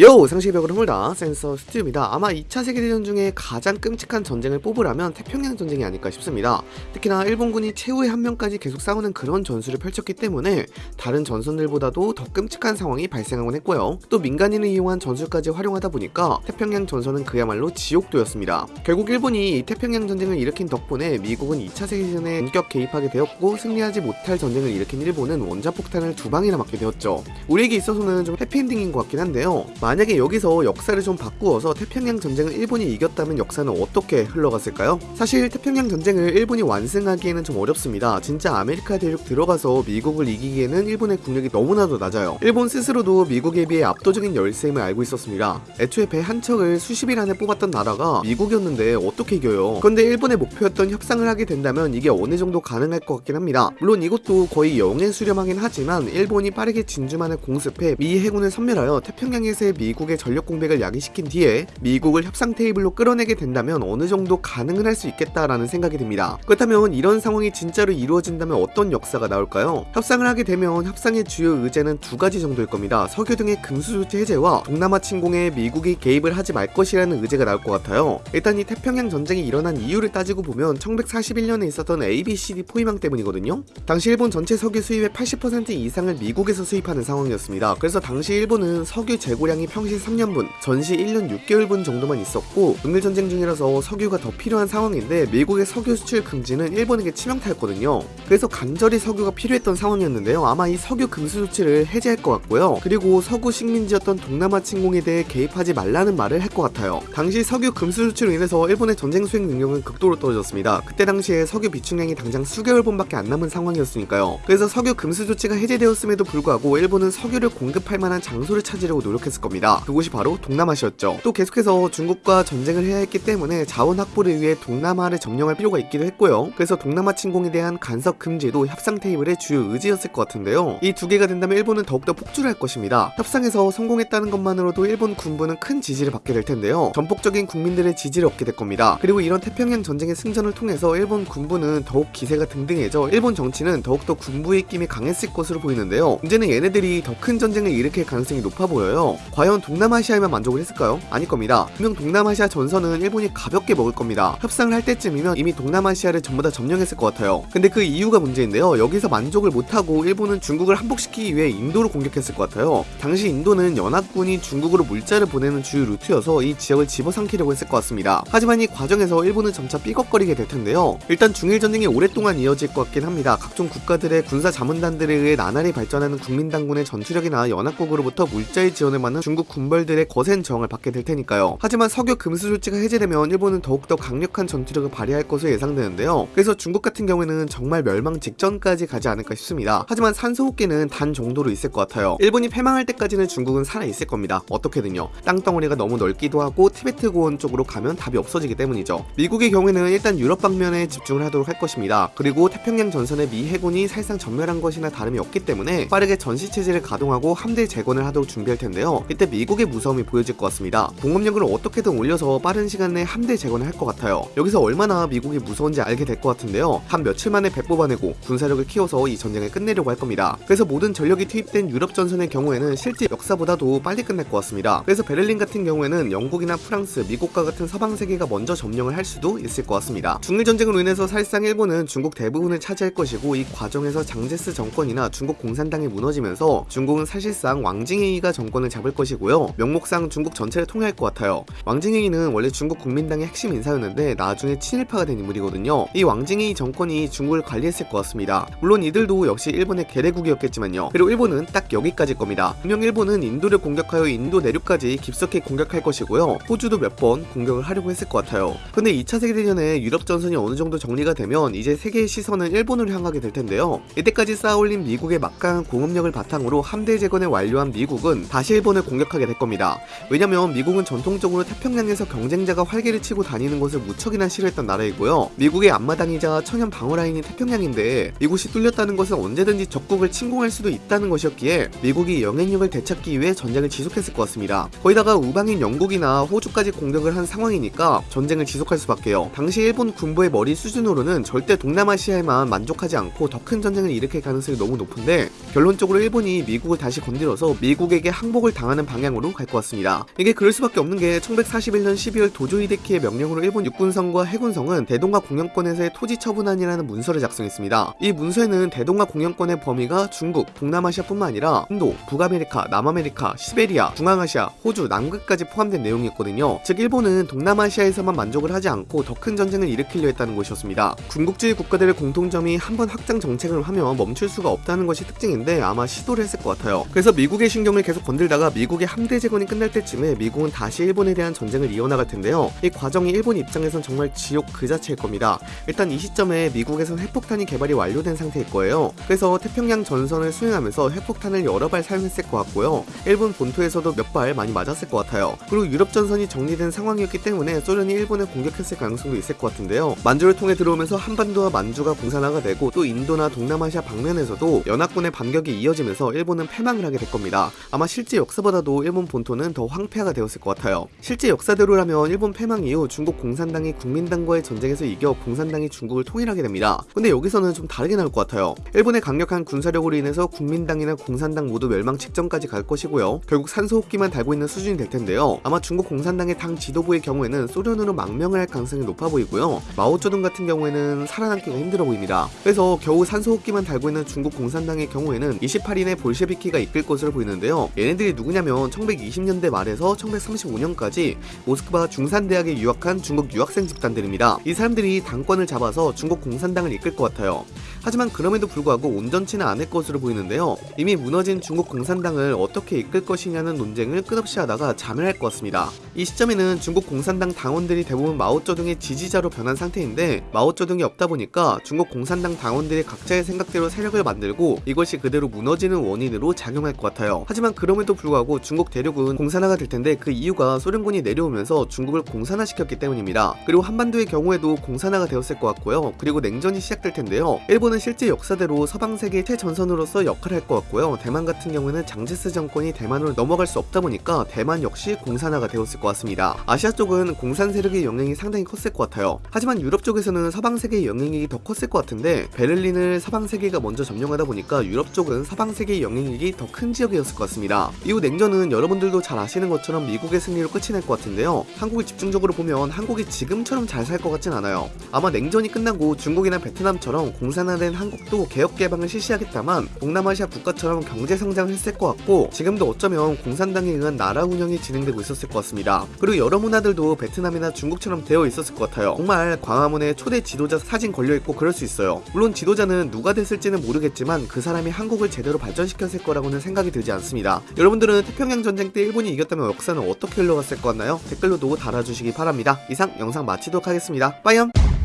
Yo! 상식벽을 허물다 센서 스튜입니다. 아마 2차 세계대전 중에 가장 끔찍한 전쟁을 뽑으라면 태평양 전쟁이 아닐까 싶습니다. 특히나 일본군이 최후의 한 명까지 계속 싸우는 그런 전술을 펼쳤기 때문에 다른 전선들보다도 더 끔찍한 상황이 발생하곤 했고요. 또 민간인을 이용한 전술까지 활용하다 보니까 태평양 전선은 그야말로 지옥도였습니다. 결국 일본이 이 태평양 전쟁을 일으킨 덕분에 미국은 2차 세계대전에 본격 개입하게 되었고 승리하지 못할 전쟁을 일으킨 일본은 원자폭탄을 두 방이나 맞게 되었죠. 우리에게 있어서는 좀 해피엔딩인 것 같긴 한데요. 만약에 여기서 역사를 좀 바꾸어서 태평양 전쟁을 일본이 이겼다면 역사는 어떻게 흘러갔을까요? 사실 태평양 전쟁을 일본이 완승하기에는 좀 어렵습니다. 진짜 아메리카 대륙 들어가서 미국을 이기기에는 일본의 국력이 너무나도 낮아요. 일본 스스로도 미국에 비해 압도적인 열세임을 알고 있었습니다. 애초에 배 한 척을 수십일 안에 뽑았던 나라가 미국이었는데 어떻게 이겨요? 그런데 일본의 목표였던 협상을 하게 된다면 이게 어느 정도 가능할 것 같긴 합니다. 물론 이것도 거의 영에 수렴하긴 하지만 일본이 빠르게 진주만을 공습해 미 해군을 섬멸하여 태평양에서의 미국의 전력 공백을 야기시킨 뒤에 미국을 협상 테이블로 끌어내게 된다면 어느 정도 가능은 할 수 있겠다라는 생각이 듭니다. 그렇다면 이런 상황이 진짜로 이루어진다면 어떤 역사가 나올까요? 협상을 하게 되면 협상의 주요 의제는 두 가지 정도일 겁니다. 석유 등의 금수 조치 해제와 동남아 침공에 미국이 개입을 하지 말 것이라는 의제가 나올 것 같아요. 일단 이 태평양 전쟁이 일어난 이유를 따지고 보면 1941년에 있었던 ABCD 포위망 때문이거든요. 당시 일본 전체 석유 수입의 80% 이상을 미국에서 수입하는 상황이었습니다. 그래서 당시 일본은 석유 재고량 이 평시 3년분, 전시 1년 6개월분 정도만 있었고 동일 전쟁 중이라서 석유가 더 필요한 상황인데 미국의 석유 수출 금지는 일본에게 치명타였거든요. 그래서 간절히 석유가 필요했던 상황이었는데요. 아마 이 석유 금수 조치를 해제할 것 같고요. 그리고 서구 식민지였던 동남아 침공에 대해 개입하지 말라는 말을 할 것 같아요. 당시 석유 금수 조치로 인해서 일본의 전쟁 수행 능력은 극도로 떨어졌습니다. 그때 당시에 석유 비축량이 당장 수개월분밖에 안 남은 상황이었으니까요. 그래서 석유 금수 조치가 해제되었음에도 불구하고 일본은 석유를 공급할 만한 장소를 찾으려고 노력했을 겁니다. 그곳이 바로 동남아시였죠. 또 계속해서 중국과 전쟁을 해야 했기 때문에 자원 확보를 위해 동남아를 점령할 필요가 있기도 했고요. 그래서 동남아 침공에 대한 간섭 금지도 협상 테이블의 주요 의지였을 것 같은데요. 이 두 개가 된다면 일본은 더욱더 폭주를 할 것입니다. 협상에서 성공했다는 것만으로도 일본 군부는 큰 지지를 받게 될 텐데요. 전폭적인 국민들의 지지를 얻게 될 겁니다. 그리고 이런 태평양 전쟁의 승전을 통해서 일본 군부는 더욱 기세가 등등해져 일본 정치는 더욱더 군부의 입김이 강했을 것으로 보이는데요. 문제는 얘네들이 더 큰 전쟁을 일으킬 가능성이 높아 보여요. 과연 동남아시아에만 만족을 했을까요? 아닐 겁니다. 분명 동남아시아 전선은 일본이 가볍게 먹을 겁니다. 협상을 할 때쯤이면 이미 동남아시아를 전부 다 점령했을 것 같아요. 근데 그 이유가 문제인데요. 여기서 만족을 못하고 일본은 중국을 항복시키기 위해 인도를 공격했을 것 같아요. 당시 인도는 연합군이 중국으로 물자를 보내는 주요 루트여서 이 지역을 집어삼키려고 했을 것 같습니다. 하지만 이 과정에서 일본은 점차 삐걱거리게 될 텐데요. 일단 중일 전쟁이 오랫동안 이어질 것 같긴 합니다. 각종 국가들의 군사 자문단들에 의해 나날이 발전하는 국민당군의 전투력이나 연합국으로부터 물자의 지원을 받는 중국 군벌들의 거센 저항을 받게 될 테니까요. 하지만 석유 금수 조치가 해제되면 일본은 더욱더 강력한 전투력을 발휘할 것으로 예상되는데요. 그래서 중국 같은 경우에는 정말 멸망 직전까지 가지 않을까 싶습니다. 하지만 산소호흡기는 단 정도로 있을 것 같아요. 일본이 패망할 때까지는 중국은 살아 있을 겁니다. 어떻게든요. 땅덩어리가 너무 넓기도 하고 티베트 고원 쪽으로 가면 답이 없어지기 때문이죠. 미국의 경우에는 일단 유럽 방면에 집중을 하도록 할 것입니다. 그리고 태평양 전선에 미 해군이 사실상 전멸한 것이나 다름이 없기 때문에 빠르게 전시 체제를 가동하고 함대 재건을 하도록 준비할 텐데요. 이때 미국의 무서움이 보여질 것 같습니다. 공업력을 어떻게든 올려서 빠른 시간 내에 함대 재건을 할 것 같아요. 여기서 얼마나 미국이 무서운지 알게 될 것 같은데요. 한 며칠 만에 배 뽑아내고 군사력을 키워서 이 전쟁을 끝내려고 할 겁니다. 그래서 모든 전력이 투입된 유럽 전선의 경우에는 실제 역사보다도 빨리 끝날 것 같습니다. 그래서 베를린 같은 경우에는 영국이나 프랑스, 미국과 같은 서방 세계가 먼저 점령을 할 수도 있을 것 같습니다. 중일 전쟁으로 인해서 사실상 일본은 중국 대부분을 차지할 것이고 이 과정에서 장제스 정권이나 중국 공산당이 무너지면서 중국은 사실상 왕징이가 정권을 잡을 것이 고요. 명목상 중국 전체를 통일할 것 같아요. 왕징이는 원래 중국 국민당의 핵심 인사였는데 나중에 친일파가 된 인물이거든요. 이 왕징이 정권이 중국을 관리했을 것 같습니다. 물론 이들도 역시 일본의 계례국이었겠지만요. 그리고 일본은 딱 여기까지일 겁니다. 분명 일본은 인도를 공격하여 인도 내륙까지 깊숙이 공격할 것이고요. 호주도 몇 번 공격을 하려고 했을 것 같아요. 근데 2차 세계대전에 유럽 전선이 어느 정도 정리가 되면 이제 세계의 시선은 일본으로 향하게 될 텐데요. 이때까지 쌓아올린 미국의 막강한 공업력을 바탕으로 함대 재건을 완료한 미국은 다시 일본을 공 격하게 될 겁니다. 왜냐면 미국은 전통적으로 태평양에서 경쟁자가 활개를 치고 다니는 것을 무척이나 싫어했던 나라이고요. 미국의 앞마당이자 천연 방어 라인이 태평양인데 이곳이 뚫렸다는 것은 언제든지 적국을 침공할 수도 있다는 것이었기에 미국이 영향력을 되찾기 위해 전쟁을 지속했을 것 같습니다. 거기다가 우방인 영국이나 호주까지 공격을 한 상황이니까 전쟁을 지속할 수밖에요. 당시 일본 군부의 머리 수준으로는 절대 동남아시아에만 만족하지 않고 더 큰 전쟁을 일으킬 가능성이 너무 높은데 결론적으로 일본이 미국을 다시 건드려서 미국에게 항복을 당하는 방향으로 갈 것 같습니다. 이게 그럴 수밖에 없는 게 1141년 12월 도조 히데키의 명령으로 일본 육군성과 해군성은 대동강 공영권에서의 토지 처분안이라는 문서를 작성했습니다. 이 문서에는 대동강 공영권의 범위가 중국, 동남아시아뿐만 아니라 인도, 북아메리카, 남아메리카, 시베리아, 중앙아시아, 호주, 남극까지 포함된 내용이었거든요. 즉 일본은 동남아시아에서만 만족을 하지 않고 더 큰 전쟁을 일으키려 했다는 것이었습니다. 군국주의 국가들의 공통점이 한번 확장 정책을 하면 멈출 수가 없다는 것이 특징인데 아마 시도를 했을 것 같아요. 그래서 미국의 신경을 계속 건들다가 미국 의 함대 재건이 끝날 때쯤에 미국은 다시 일본에 대한 전쟁을 이어나갈 텐데요. 이 과정이 일본 입장에선 정말 지옥 그 자체일 겁니다. 일단 이 시점에 미국에선 핵폭탄이 개발이 완료된 상태일 거예요. 그래서 태평양 전선을 수행하면서 핵폭탄을 여러 발 사용했을 것 같고요. 일본 본토에서도 몇 발 많이 맞았을 것 같아요. 그리고 유럽 전선이 정리된 상황이었기 때문에 소련이 일본을 공격했을 가능성도 있을 것 같은데요. 만주를 통해 들어오면서 한반도와 만주가 공산화가 되고 또 인도나 동남아시아 방면에서도 연합군의 반격이 이어지면서 일본은 패망을 하게 될 겁니다. 아마 실제 역사보다 도 일본 본토는 더 황폐화가 되었을 것 같아요. 실제 역사대로라면 일본 패망 이후 중국 공산당이 국민당과의 전쟁에서 이겨 공산당이 중국을 통일하게 됩니다. 근데 여기서는 좀 다르게 나올 것 같아요. 일본의 강력한 군사력으로 인해서 국민당이나 공산당 모두 멸망 직전까지 갈 것이고요. 결국 산소호흡기만 달고 있는 수준이 될 텐데요. 아마 중국 공산당의 당 지도부의 경우에는 소련으로 망명을 할 가능성이 높아 보이고요. 마오쩌둥 같은 경우에는 살아남기가 힘들어 보입니다. 그래서 겨우 산소호흡기만 달고 있는 중국 공산당의 경우에는 28인의 볼셰비키가 이끌 것으로 보이는데요. 얘네들이 누구냐면 1920년대 말에서 1935년까지 모스크바 중산대학에 유학한 중국 유학생 집단들입니다. 이 사람들이 당권을 잡아서 중국 공산당을 이끌 것 같아요. 하지만 그럼에도 불구하고 온전치는 않을 것으로 보이는데요. 이미 무너진 중국 공산당을 어떻게 이끌 것이냐는 논쟁을 끝없이 하다가 자멸할 것 같습니다. 이 시점에는 중국 공산당 당원들이 대부분 마오쩌둥의 지지자로 변한 상태인데 마오쩌둥이 없다 보니까 중국 공산당 당원들이 각자의 생각대로 세력을 만들고 이것이 그대로 무너지는 원인으로 작용할 것 같아요. 하지만 그럼에도 불구하고 중국 대륙은 공산화가 될 텐데 그 이유가 소련군이 내려오면서 중국을 공산화시켰기 때문입니다. 그리고 한반도의 경우에도 공산화가 되었을 것 같고요. 그리고 냉전이 시작될 텐데요. 일본은 실제 역사대로 서방 세계의 최전선으로서 역할을 할 것 같고요. 대만 같은 경우에는 장제스 정권이 대만으로 넘어갈 수 없다 보니까 대만 역시 공산화가 되었을 것 같습니다. 아시아 쪽은 공산 세력의 영향이 상당히 컸을 것 같아요. 하지만 유럽 쪽에서는 서방 세계의 영향력이 더 컸을 것 같은데 베를린을 서방 세계가 먼저 점령하다 보니까 유럽 쪽은 서방 세계의 영향력이 더 큰 지역이었을 것 같습니다. 이후 냉전은 여러분들도 잘 아시는 것처럼 미국의 승리로 끝이 날 것 같은데요. 한국을 집중적으로 보면 한국이 지금처럼 잘 살 것 같진 않아요. 아마 냉전이 끝나고 중국이나 베트남처럼 공산 화된 한국도 개혁 개방을 실시하겠다만 동남아시아 국가처럼 경제 성장을 했을 것 같고 지금도 어쩌면 공산당에 의한 나라 운영이 진행되고 있었을 것 같습니다. 그리고 여러 문화들도 베트남이나 중국처럼 되어 있었을 것 같아요. 정말 광화문에 초대 지도자 사진 걸려 있고 그럴 수 있어요. 물론 지도자는 누가 됐을지는 모르겠지만 그 사람이 한국을 제대로 발전시켰을 거라고는 생각이 들지 않습니다. 여러분들은 태평양 전쟁 때 일본이 이겼다면 역사는 어떻게 흘러갔을 것 같나요? 댓글로도 달아주시기 바랍니다. 이상 영상 마치도록 하겠습니다. 빠이염!